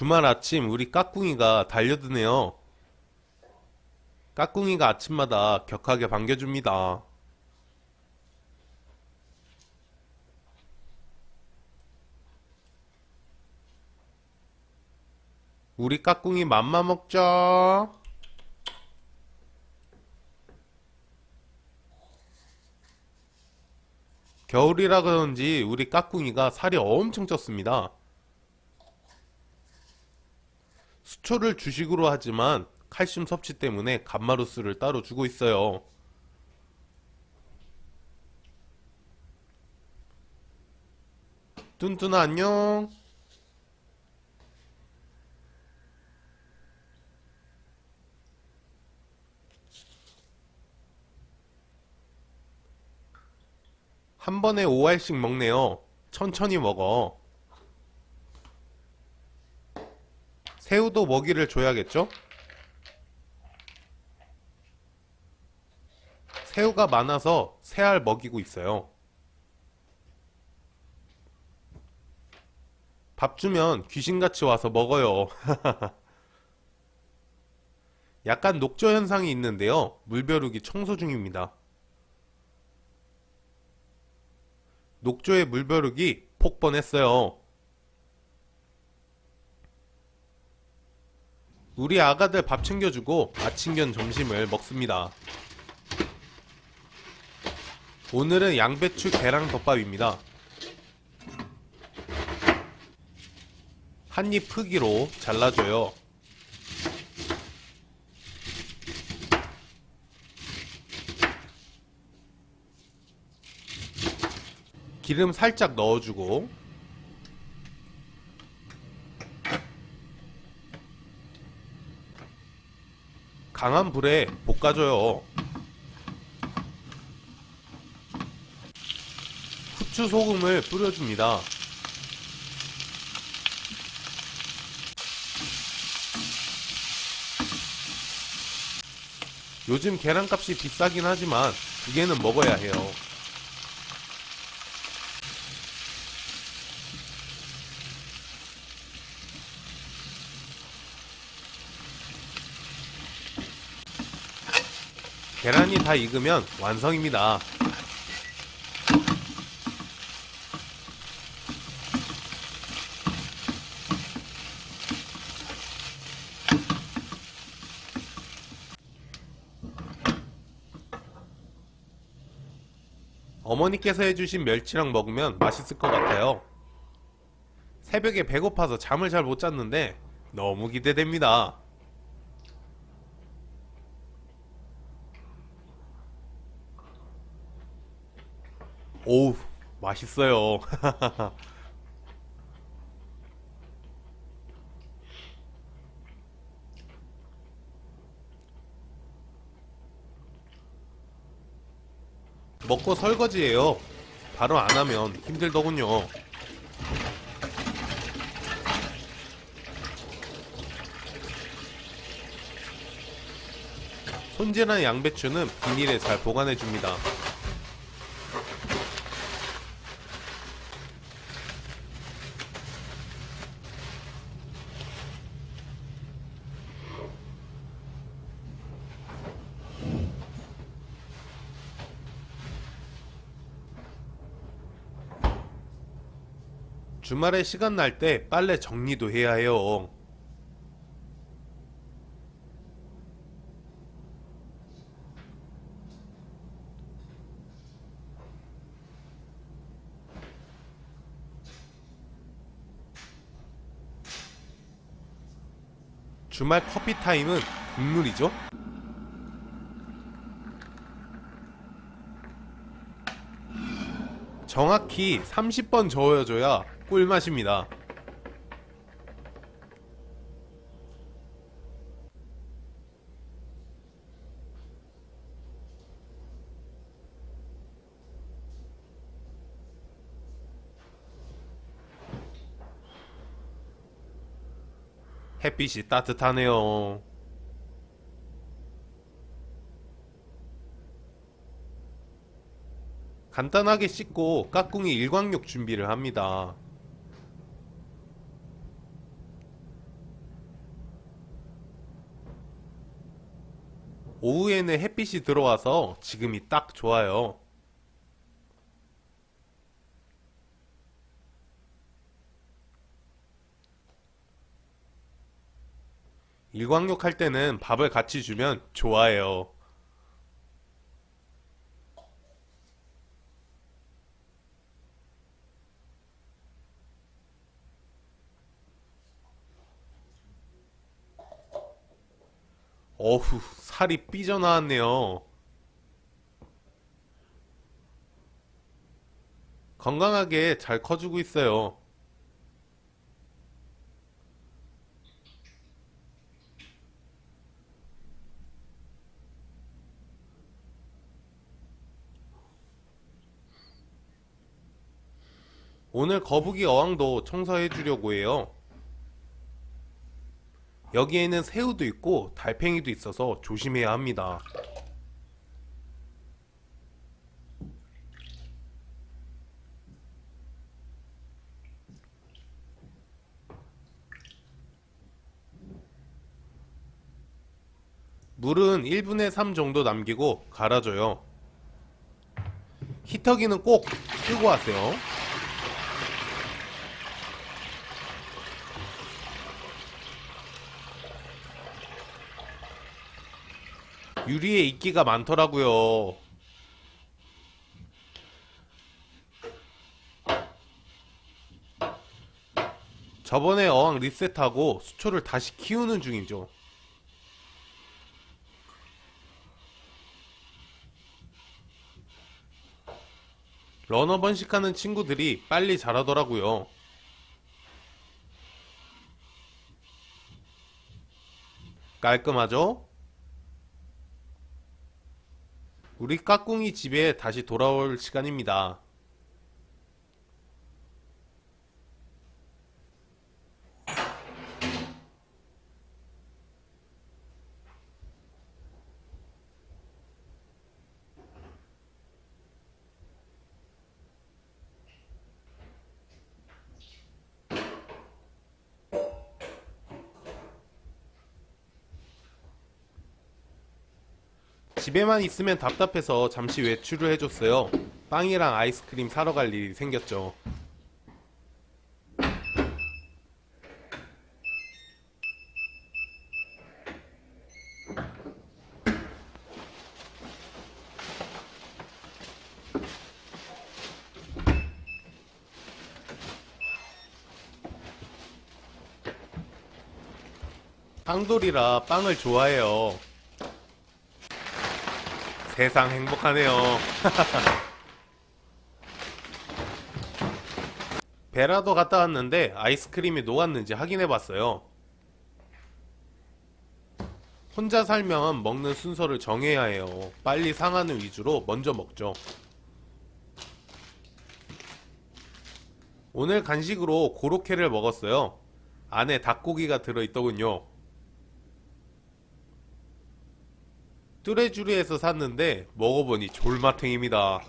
주말 아침 우리 까꿍이가 달려드네요. 까꿍이가 아침마다 격하게 반겨줍니다. 우리 까꿍이 맘마 먹자. 겨울이라 그런지 우리 까꿍이가 살이 엄청 쪘습니다. 수초를 주식으로 하지만 칼슘 섭취 때문에 감마루스를 따로 주고 있어요. 뚠뚠아 안녕. 한 번에 5알씩 먹네요. 천천히 먹어. 새우도 먹이를 줘야겠죠? 새우가 많아서 새알 먹이고 있어요. 밥 주면 귀신같이 와서 먹어요. 약간 녹조 현상이 있는데요. 물벼룩이 청소 중입니다. 녹조의 물벼룩이 폭번했어요. 우리 아가들 밥 챙겨주고 아침견 점심을 먹습니다. 오늘은 양배추 계랑 덮밥입니다. 한 입 크기로 잘라줘요. 기름 살짝 넣어주고 강한 불에 볶아줘요. 후추 소금을 뿌려줍니다. 요즘 계란값이 비싸긴 하지만 두 개는 먹어야 해요. 계란이 다 익으면 완성입니다. 어머니께서 해주신 멸치랑 먹으면 맛있을 것 같아요. 새벽에 배고파서 잠을 잘 못 잤는데 너무 기대됩니다. 오우 맛있어요. 먹고 설거지해요. 바로 안하면 힘들더군요. 손질한 양배추는 비닐에 잘 보관해줍니다 주말에 시간 날 때 빨래 정리도 해야 해요. 주말 커피 타임은 국물이죠? 정확히 30번 저어줘야 꿀맛입니다. 햇빛이 따뜻하네요. 간단하게 씻고 까꿍이 일광욕 준비를 합니다. 오후에는 햇빛이 들어와서 지금이 딱 좋아요. 일광욕 할 때는 밥을 같이 주면 좋아해요. 어후, 살이 삐져나왔네요. 건강하게 잘 커주고 있어요. 오늘 거북이 어항도 청소해 주려고 해요. 여기에는 새우도 있고 달팽이도 있어서 조심해야 합니다. 물은 1분의 3 정도 남기고 갈아줘요. 히터기는 꼭 끄고 하세요. 유리에 이끼가 많더라고요. 저번에 어항 리셋하고 수초를 다시 키우는 중이죠. 러너 번식하는 친구들이 빨리 자라더라고요. 깔끔하죠? 우리 까꿍이 집에 다시 돌아올 시간입니다. 집에만 있으면 답답해서 잠시 외출을 해줬어요. 빵이랑 아이스크림 사러 갈 일이 생겼죠. 빵돌이라 빵을 좋아해요. 세상 행복하네요. 베라도 갔다 왔는데 아이스크림이 녹았는지 확인해 봤어요. 혼자 살면 먹는 순서를 정해야 해요. 빨리 상하는 위주로 먼저 먹죠. 오늘 간식으로 고로케를 먹었어요. 안에 닭고기가 들어있더군요. 뚜레쥬르에서 샀는데 먹어보니 졸맛탱입니다.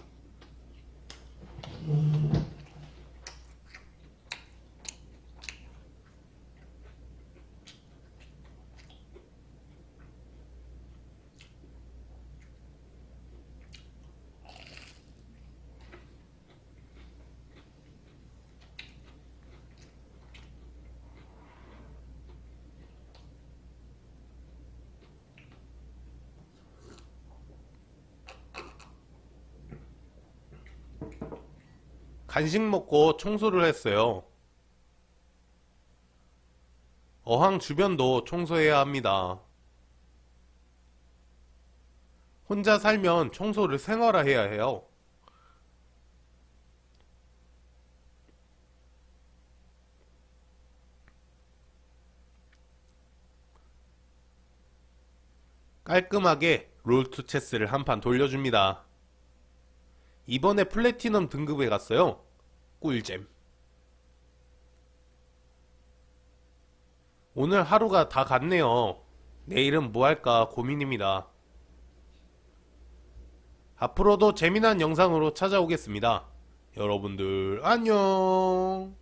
간식 먹고 청소를 했어요. 어항 주변도 청소해야 합니다. 혼자 살면 청소를 생활화해야 해요. 깔끔하게 롤투 체스를 한 판 돌려줍니다. 이번에 플래티넘 등급에 갔어요. 꿀잼. 오늘 하루가 다 갔네요. 내일은 뭐 할까 고민입니다. 앞으로도 재미난 영상으로 찾아오겠습니다. 여러분들 안녕.